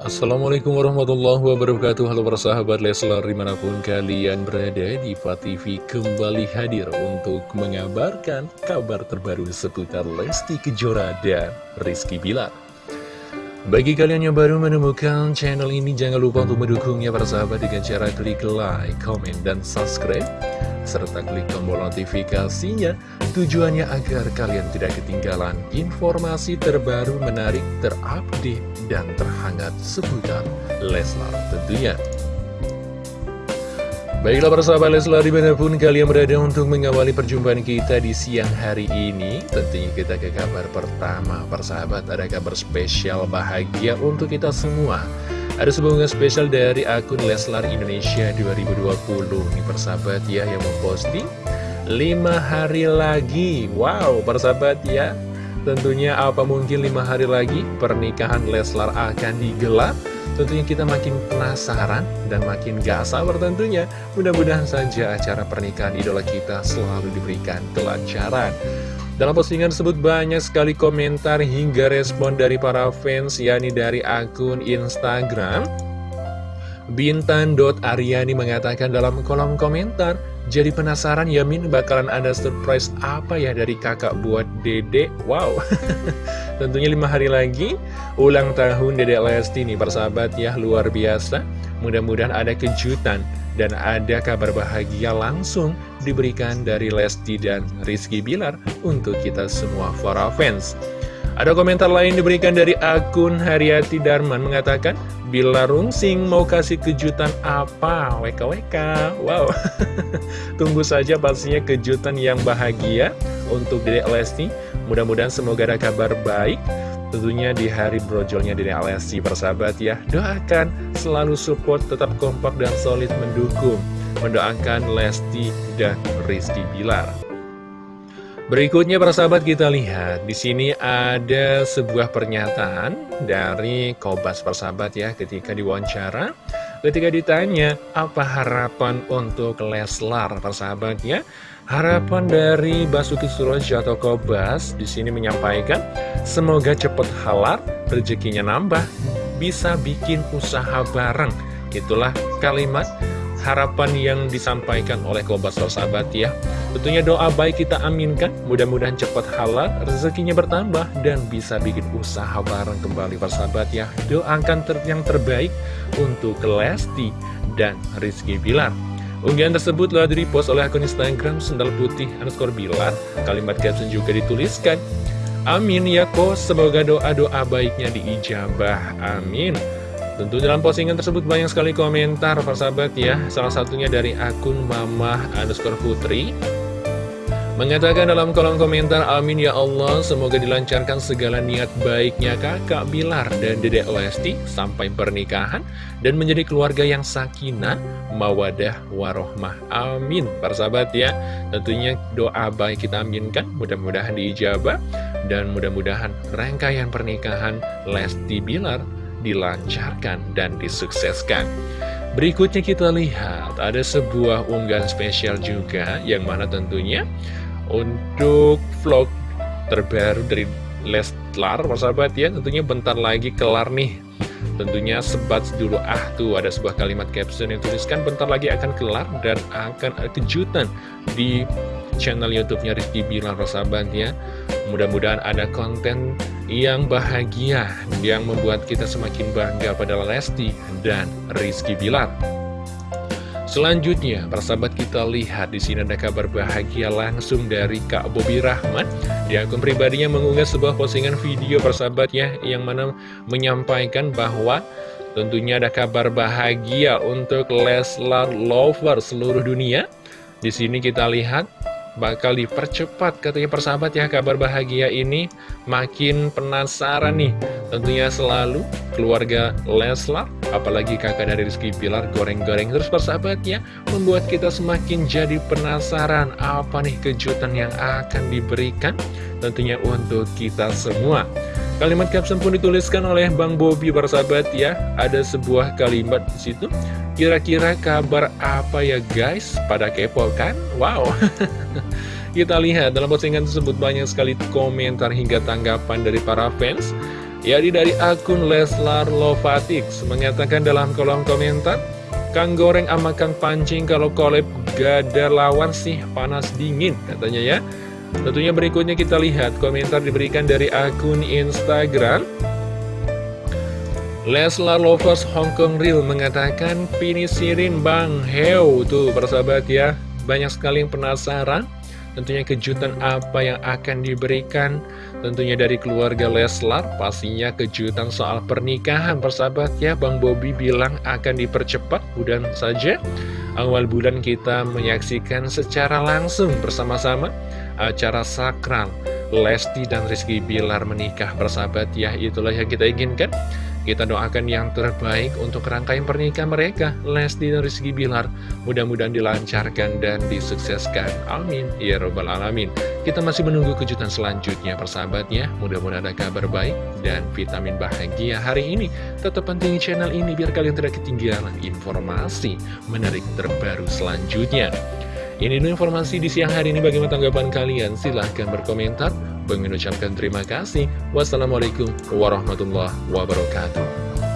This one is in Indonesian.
Assalamualaikum warahmatullahi wabarakatuh. Halo para sahabat Leslar di mana pun kalian berada di TV kembali hadir untuk mengabarkan kabar terbaru seputar Lesti Kejora dan Rizky Bilar. Bagi kalian yang baru menemukan channel ini jangan lupa untuk mendukungnya para sahabat dengan cara klik like, comment, dan subscribe serta klik tombol notifikasinya. Tujuannya agar kalian tidak ketinggalan informasi terbaru menarik terupdate dan terhangat seputar Leslar tentunya. Baiklah para sahabat Leslar di mana pun kalian berada untuk mengawali perjumpaan kita di siang hari ini Tentunya kita ke kabar pertama. Para sahabat ada kabar spesial bahagia untuk kita semua. Ada sebuah spesial dari akun Leslar Indonesia 2020 Ini persahabat ya yang memposting 5 hari lagi. Wow persahabat ya Tentunya apa mungkin 5 hari lagi pernikahan Leslar akan digelar? Tentunya kita makin penasaran dan makin gak sabar tentunya. Mudah-mudahan saja acara pernikahan idola kita selalu diberikan kelancaran. Dalam postingan tersebut banyak sekali komentar hingga respon dari para fans yakni dari akun Instagram. Bintan.aryani mengatakan dalam kolom komentar Jadi penasaran ya Min bakalan ada surprise apa ya dari kakak buat dedek? Wow. Tentunya lima hari lagi ulang tahun dedek Lesti nih persahabat ya luar biasa. Mudah-mudahan ada kejutan dan ada kabar bahagia langsung diberikan dari Lesti dan Rizky Bilar untuk kita semua para fans. Ada komentar lain diberikan dari akun Haryati Darman mengatakan, Bila Rungsing mau kasih kejutan apa? WKWK. Wow. Tunggu saja pastinya kejutan yang bahagia untuk Dedek Lesti. Mudah-mudahan semoga ada kabar baik Tentunya di hari brojolnya Dede Alessi persahabat ya Doakan selalu support tetap kompak dan solid mendukung Mendoakan Lesti dan Rizky Bilar Berikutnya persahabat kita lihat di sini ada sebuah pernyataan dari Kobas persahabat ya ketika diwawancara ketika ditanya apa harapan untuk Leslar persahabat ya Harapan dari Basuki Surojo atau Kobas di sini menyampaikan semoga cepat halal, rezekinya nambah, bisa bikin usaha bareng. Itulah kalimat harapan yang disampaikan oleh Kobas sahabat ya. Tentunya doa baik kita aminkan, mudah-mudahan cepat halal, rezekinya bertambah, dan bisa bikin usaha bareng kembali persahabat ya. Doakan ter yang terbaik untuk Lesti dan Rizky Bilar. Unggahan tersebut telah di-repost oleh akun Instagram Sendal Putih underscore Bilar. Kalimat caption juga dituliskan, Amin ya kok, semoga doa-doa baiknya diijabah. Amin. Tentu dalam postingan tersebut banyak sekali komentar, persahabat ya. Salah satunya dari akun Mamah underscore Putri. Mengatakan dalam kolom komentar, Amin ya Allah, semoga dilancarkan segala niat baiknya kakak Bilar dan dedek Lesti sampai pernikahan dan menjadi keluarga yang sakinah, mawadah, warohmah. Amin. Para sahabat ya, tentunya doa baik kita aminkan, mudah-mudahan diijabah dan mudah-mudahan rangkaian pernikahan Lesti Bilar dilancarkan dan disukseskan. Berikutnya kita lihat ada sebuah unggahan spesial juga yang mana tentunya untuk vlog terbaru dari Leslar, persahabat ya, tentunya bentar lagi kelar nih. Tentunya sebat dulu ah tuh ada sebuah kalimat caption yang tuliskan bentar lagi akan kelar dan akan ada kejutan di channel YouTube-nya Rizky Bilar persahabat ya. Mudah-mudahan ada konten yang bahagia yang membuat kita semakin bangga pada Lesti dan Rizky Bilar. Selanjutnya, persahabat kita lihat di sini ada kabar bahagia langsung dari Kak Bobi Rahmat. Di akun pribadinya mengunggah sebuah postingan video persahabatnya yang mana menyampaikan bahwa tentunya ada kabar bahagia untuk Leslar Lover seluruh dunia. Di sini kita lihat bakal dipercepat katanya persahabat ya kabar bahagia ini makin penasaran nih tentunya selalu keluarga Leslar apalagi kakak dari Rizky Pilar goreng-goreng terus persahabat ya membuat kita semakin jadi penasaran apa nih kejutan yang akan diberikan tentunya untuk kita semua Kalimat caption pun dituliskan oleh Bang Bobi persahabat ya Ada sebuah kalimat di situ Kira-kira kabar apa ya guys? Pada kepo kan? Wow Kita lihat dalam postingan tersebut banyak sekali komentar hingga tanggapan dari para fans Yaitu dari akun Leslar Lovatix mengatakan dalam kolom komentar, Kang Goreng sama Kang Pancing kalau collab gak ada lawan sih panas dingin katanya ya. Tentunya berikutnya kita lihat komentar diberikan dari akun Instagram. Leslar Lovers Hong Kong Real mengatakan Pinisirin Bang Heo Tuh persahabat ya. Banyak sekali yang penasaran Tentunya kejutan apa yang akan diberikan? Tentunya dari keluarga Leslar Pastinya kejutan soal pernikahan. Persahabat ya Bang Bobby bilang akan dipercepat Mudah saja. Awal bulan kita menyaksikan secara langsung bersama-sama Acara sakral. Lesti dan Rizky Bilar menikah Persahabat ya Itulah yang kita inginkan kita doakan yang terbaik untuk rangkaian pernikahan mereka, Lesti dan Rizky Bilar. Mudah-mudahan dilancarkan dan disukseskan. Amin. Ya Robbal Alamin. Kita masih menunggu kejutan selanjutnya, persahabatnya. Mudah-mudahan ada kabar baik dan vitamin bahagia hari ini. Tetap penting channel ini biar kalian tidak ketinggalan informasi menarik terbaru selanjutnya. Ini informasi di siang hari ini. Bagaimana tanggapan kalian? Silahkan berkomentar. Bang ucapkan terima kasih. Wassalamualaikum warahmatullahi wabarakatuh.